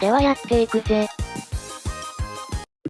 ではやっていくぜ。